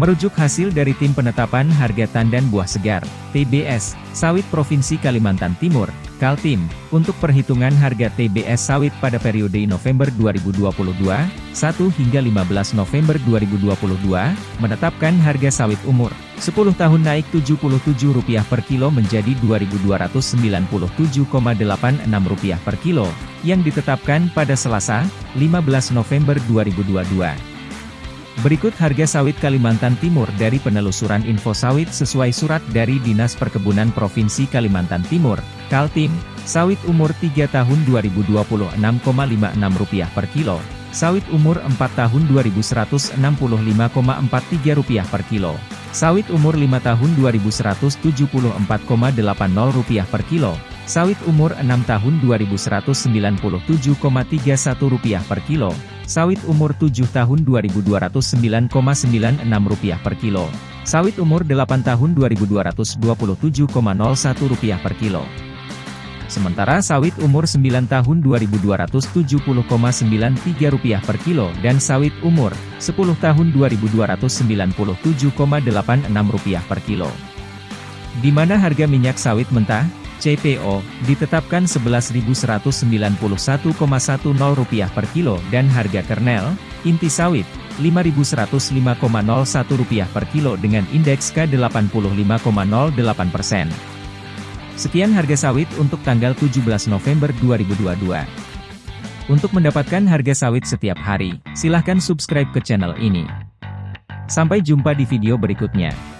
Merujuk hasil dari Tim Penetapan Harga Tandan Buah Segar, TBS, Sawit Provinsi Kalimantan Timur, Kaltim, untuk perhitungan harga TBS sawit pada periode November 2022, 1 hingga 15 November 2022, menetapkan harga sawit umur 10 tahun naik Rp77 per kilo menjadi Rp2.297,86 per kilo, yang ditetapkan pada Selasa, 15 November 2022. Berikut harga sawit Kalimantan Timur dari penelusuran info sawit sesuai surat dari Dinas Perkebunan Provinsi Kalimantan Timur, Kaltim. Sawit umur 3 tahun Rp2026,56 per kilo. Sawit umur 4 tahun Rp2165,43 per kilo. Sawit umur 5 tahun Rp2174,80 per kilo. Sawit umur 6 tahun Rp2197,31 per kilo. Sawit umur 7 tahun Rp2.209,96 per kilo. Sawit umur 8 tahun Rp2.227,01 per kilo. Sementara sawit umur 9 tahun Rp2.270,93 per kilo dan sawit umur 10 tahun Rp2.297,86 per kilo. Di mana harga minyak sawit mentah? CPO, ditetapkan Rp11.191,10 per kilo dan harga kernel, inti sawit, Rp5.105,01 per kilo dengan indeks K85,08%. Sekian harga sawit untuk tanggal 17 November 2022. Untuk mendapatkan harga sawit setiap hari, silahkan subscribe ke channel ini. Sampai jumpa di video berikutnya.